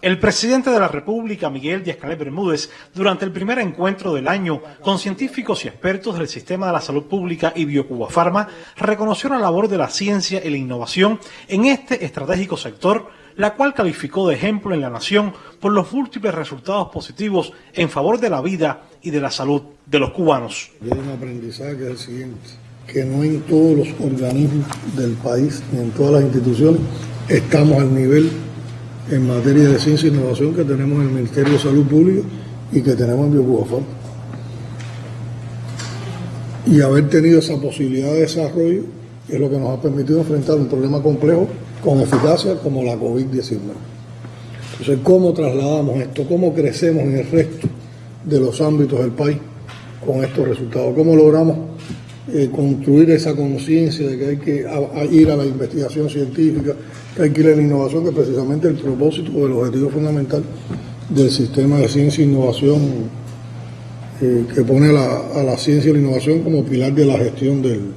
El presidente de la República, Miguel Díaz-Canel Bermúdez, durante el primer encuentro del año con científicos y expertos del sistema de la salud pública y Biocuba Pharma, reconoció la labor de la ciencia y la innovación en este estratégico sector, la cual calificó de ejemplo en la nación por los múltiples resultados positivos en favor de la vida y de la salud de los cubanos. Hay un aprendizaje el siguiente, que no en todos los organismos del país, ni en todas las instituciones, estamos al nivel en materia de ciencia e innovación que tenemos en el Ministerio de Salud Pública y que tenemos en Biocubafor. Y haber tenido esa posibilidad de desarrollo es lo que nos ha permitido enfrentar un problema complejo con eficacia como la COVID-19. Entonces, ¿cómo trasladamos esto? ¿Cómo crecemos en el resto de los ámbitos del país con estos resultados? ¿Cómo logramos eh, construir esa conciencia de que hay que ir a la investigación científica, que hay que ir a la innovación, que es precisamente el propósito o el objetivo fundamental del sistema de ciencia e innovación eh, que pone a la ciencia y la innovación como pilar de la gestión del,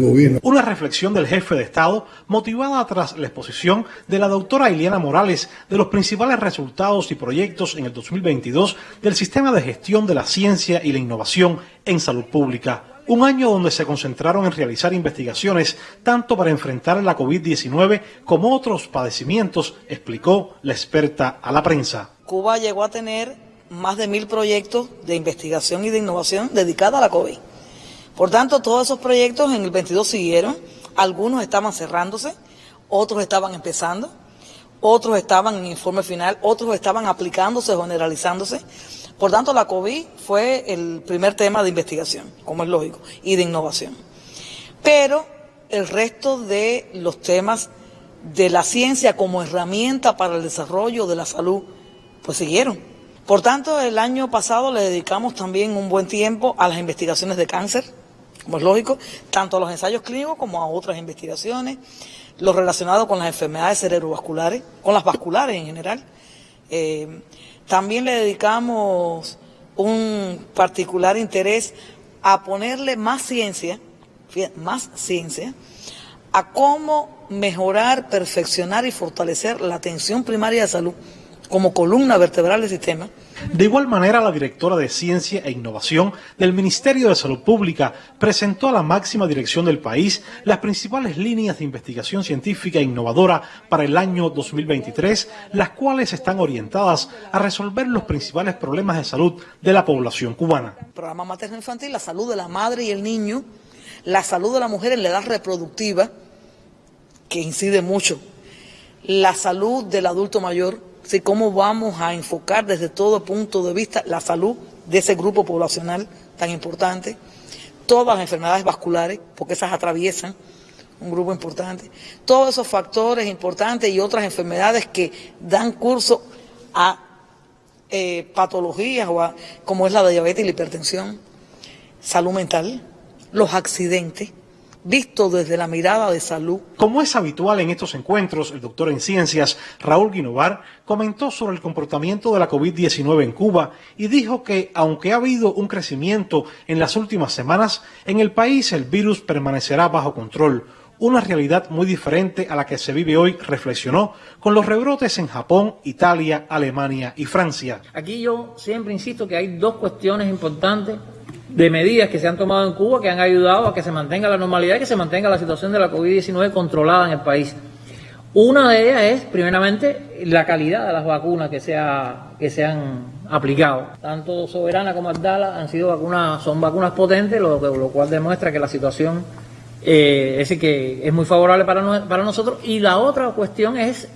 gobierno. Una reflexión del jefe de Estado motivada tras la exposición de la doctora Ileana Morales de los principales resultados y proyectos en el 2022 del sistema de gestión de la ciencia y la innovación en salud pública. Un año donde se concentraron en realizar investigaciones tanto para enfrentar la COVID-19 como otros padecimientos, explicó la experta a la prensa. Cuba llegó a tener más de mil proyectos de investigación y de innovación dedicados a la COVID. Por tanto, todos esos proyectos en el 22 siguieron, algunos estaban cerrándose, otros estaban empezando, otros estaban en informe final, otros estaban aplicándose, generalizándose. Por tanto, la COVID fue el primer tema de investigación, como es lógico, y de innovación. Pero el resto de los temas de la ciencia como herramienta para el desarrollo de la salud, pues siguieron. Por tanto, el año pasado le dedicamos también un buen tiempo a las investigaciones de cáncer, como es lógico, tanto a los ensayos clínicos como a otras investigaciones, lo relacionado con las enfermedades cerebrovasculares, con las vasculares en general. Eh, también le dedicamos un particular interés a ponerle más ciencia, más ciencia, a cómo mejorar, perfeccionar y fortalecer la atención primaria de salud como columna vertebral del sistema. De igual manera, la directora de Ciencia e Innovación del Ministerio de Salud Pública presentó a la máxima dirección del país las principales líneas de investigación científica e innovadora para el año 2023, las cuales están orientadas a resolver los principales problemas de salud de la población cubana. El programa materno-infantil, la salud de la madre y el niño, la salud de la mujer en la edad reproductiva, que incide mucho, la salud del adulto mayor, ¿sí? cómo vamos a enfocar desde todo punto de vista la salud de ese grupo poblacional tan importante, todas las enfermedades vasculares, porque esas atraviesan un grupo importante, todos esos factores importantes y otras enfermedades que dan curso a eh, patologías o como es la diabetes y la hipertensión, salud mental, los accidentes, visto desde la mirada de salud. Como es habitual en estos encuentros, el doctor en ciencias Raúl Guinovar comentó sobre el comportamiento de la COVID-19 en Cuba y dijo que, aunque ha habido un crecimiento en las últimas semanas, en el país el virus permanecerá bajo control. Una realidad muy diferente a la que se vive hoy, reflexionó, con los rebrotes en Japón, Italia, Alemania y Francia. Aquí yo siempre insisto que hay dos cuestiones importantes de medidas que se han tomado en Cuba que han ayudado a que se mantenga la normalidad y que se mantenga la situación de la COVID-19 controlada en el país. Una de ellas es, primeramente, la calidad de las vacunas que se, que se han aplicado. Tanto Soberana como Abdala han sido vacunas, son vacunas potentes, lo, lo cual demuestra que la situación eh, es, que es muy favorable para, para nosotros. Y la otra cuestión es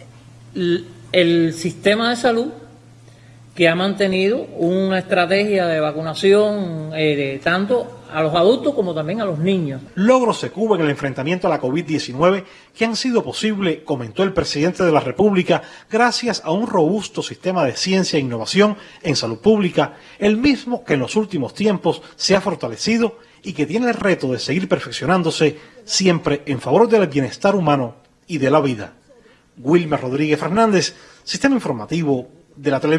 el sistema de salud que ha mantenido una estrategia de vacunación eh, tanto a los adultos como también a los niños. Logros de Cuba en el enfrentamiento a la COVID-19 que han sido posibles, comentó el presidente de la República, gracias a un robusto sistema de ciencia e innovación en salud pública, el mismo que en los últimos tiempos se ha fortalecido y que tiene el reto de seguir perfeccionándose siempre en favor del bienestar humano y de la vida. Wilmer Rodríguez Fernández, Sistema Informativo de la Televisión.